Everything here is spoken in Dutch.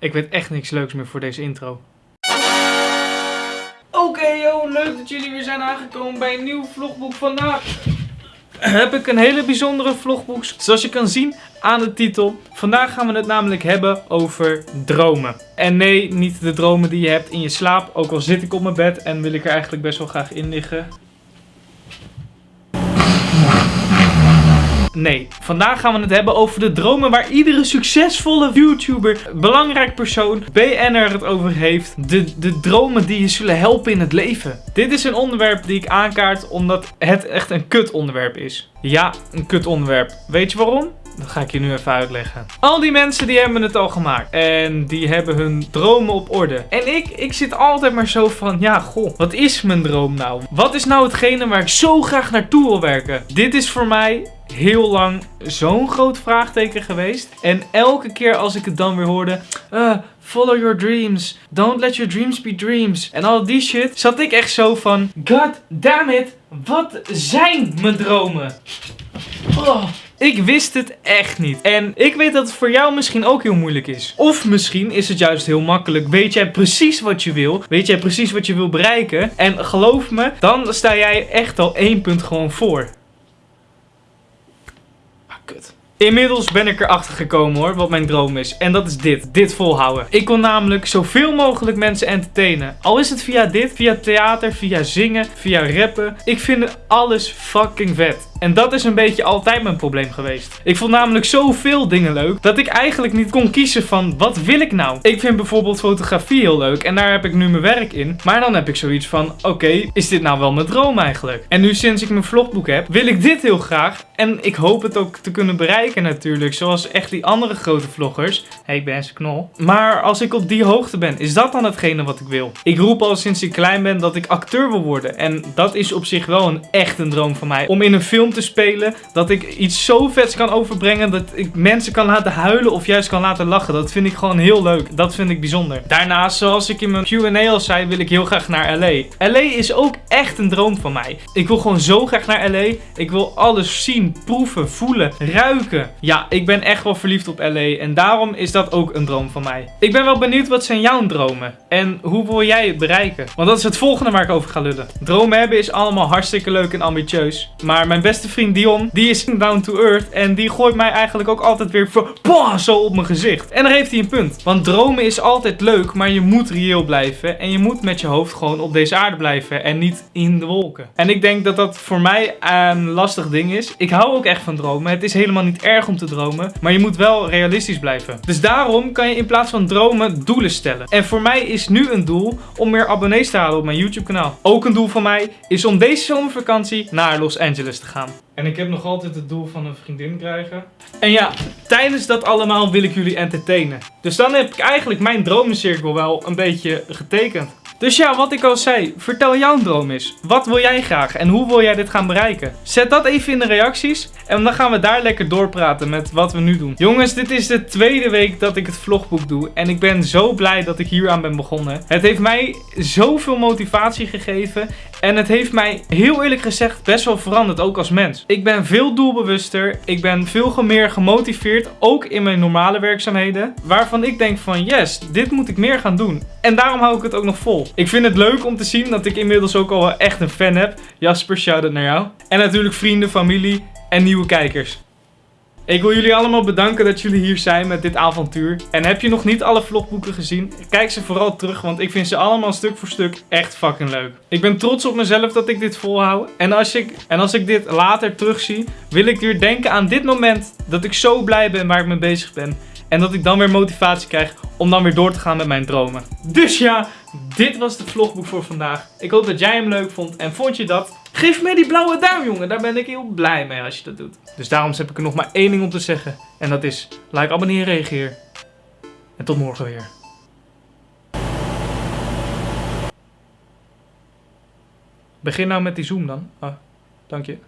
Ik weet echt niks leuks meer voor deze intro. Oké, yo, leuk dat jullie weer zijn aangekomen bij een nieuw vlogboek. Vandaag heb ik een hele bijzondere vlogboek. Zoals je kan zien aan de titel. Vandaag gaan we het namelijk hebben over dromen. En nee, niet de dromen die je hebt in je slaap. Ook al zit ik op mijn bed en wil ik er eigenlijk best wel graag in liggen. Nee, vandaag gaan we het hebben over de dromen waar iedere succesvolle YouTuber, belangrijk persoon, BN'er het over heeft. De, de dromen die je zullen helpen in het leven. Dit is een onderwerp die ik aankaart omdat het echt een kut onderwerp is. Ja, een kut onderwerp. Weet je waarom? Dat ga ik je nu even uitleggen. Al die mensen die hebben het al gemaakt. En die hebben hun dromen op orde. En ik, ik zit altijd maar zo van, ja goh, wat is mijn droom nou? Wat is nou hetgene waar ik zo graag naartoe wil werken? Dit is voor mij heel lang zo'n groot vraagteken geweest. En elke keer als ik het dan weer hoorde, uh, follow your dreams, don't let your dreams be dreams. En al die shit, zat ik echt zo van, god damn it, wat zijn mijn dromen? Oh. Ik wist het echt niet. En ik weet dat het voor jou misschien ook heel moeilijk is. Of misschien is het juist heel makkelijk. Weet jij precies wat je wil? Weet jij precies wat je wil bereiken? En geloof me, dan sta jij echt al één punt gewoon voor. Ah, kut. Inmiddels ben ik erachter gekomen hoor, wat mijn droom is. En dat is dit. Dit volhouden. Ik wil namelijk zoveel mogelijk mensen entertainen. Al is het via dit, via theater, via zingen, via rappen. Ik vind alles fucking vet. En dat is een beetje altijd mijn probleem geweest. Ik vond namelijk zoveel dingen leuk dat ik eigenlijk niet kon kiezen van wat wil ik nou? Ik vind bijvoorbeeld fotografie heel leuk en daar heb ik nu mijn werk in. Maar dan heb ik zoiets van oké, is dit nou wel mijn droom eigenlijk? En nu sinds ik mijn vlogboek heb, wil ik dit heel graag. En ik hoop het ook te kunnen bereiken natuurlijk. Zoals echt die andere grote vloggers. Hey, ik ben knol. Maar als ik op die hoogte ben, is dat dan hetgene wat ik wil? Ik roep al sinds ik klein ben dat ik acteur wil worden. En dat is op zich wel een echt een droom van mij. Om in een film te spelen. Dat ik iets zo vets kan overbrengen. Dat ik mensen kan laten huilen of juist kan laten lachen. Dat vind ik gewoon heel leuk. Dat vind ik bijzonder. Daarnaast, zoals ik in mijn Q&A al zei, wil ik heel graag naar LA. LA is ook echt een droom van mij. Ik wil gewoon zo graag naar LA. Ik wil alles zien, proeven, voelen, ruiken. Ja, ik ben echt wel verliefd op LA. En daarom is dat ook een droom van mij. Ik ben wel benieuwd wat zijn jouw dromen? En hoe wil jij het bereiken? Want dat is het volgende waar ik over ga lullen. Dromen hebben is allemaal hartstikke leuk en ambitieus. Maar mijn beste vriend Dion, die is down to earth. En die gooit mij eigenlijk ook altijd weer boah, zo op mijn gezicht. En daar heeft hij een punt. Want dromen is altijd leuk, maar je moet reëel blijven. En je moet met je hoofd gewoon op deze aarde blijven. En niet in de wolken. En ik denk dat dat voor mij een lastig ding is. Ik hou ook echt van dromen. Het is helemaal niet erg om te dromen. Maar je moet wel realistisch blijven. Dus daarom kan je in plaats van dromen doelen stellen. En voor mij is nu een doel om meer abonnees te halen op mijn YouTube kanaal. Ook een doel van mij is om deze zomervakantie naar Los Angeles te gaan. En ik heb nog altijd het doel van een vriendin krijgen. En ja, tijdens dat allemaal wil ik jullie entertainen. Dus dan heb ik eigenlijk mijn dromencirkel wel een beetje getekend. Dus ja, wat ik al zei, vertel jouw droom eens. Wat wil jij graag en hoe wil jij dit gaan bereiken? Zet dat even in de reacties en dan gaan we daar lekker doorpraten met wat we nu doen. Jongens, dit is de tweede week dat ik het vlogboek doe en ik ben zo blij dat ik hier aan ben begonnen. Het heeft mij zoveel motivatie gegeven en het heeft mij heel eerlijk gezegd best wel veranderd, ook als mens. Ik ben veel doelbewuster, ik ben veel meer gemotiveerd, ook in mijn normale werkzaamheden. Waarvan ik denk van yes, dit moet ik meer gaan doen. En daarom hou ik het ook nog vol. Ik vind het leuk om te zien dat ik inmiddels ook al echt een fan heb. Jasper, shout-out naar jou. En natuurlijk vrienden, familie en nieuwe kijkers. Ik wil jullie allemaal bedanken dat jullie hier zijn met dit avontuur. En heb je nog niet alle vlogboeken gezien? Kijk ze vooral terug, want ik vind ze allemaal stuk voor stuk echt fucking leuk. Ik ben trots op mezelf dat ik dit volhoud. En als ik, en als ik dit later terugzie, wil ik weer denken aan dit moment dat ik zo blij ben waar ik mee bezig ben. En dat ik dan weer motivatie krijg om dan weer door te gaan met mijn dromen. Dus ja, dit was de vlogboek voor vandaag. Ik hoop dat jij hem leuk vond. En vond je dat? Geef me die blauwe duim, jongen. Daar ben ik heel blij mee als je dat doet. Dus daarom heb ik er nog maar één ding om te zeggen. En dat is, like, abonneer, reageer. En tot morgen weer. Begin nou met die zoom dan. Ah, dank je.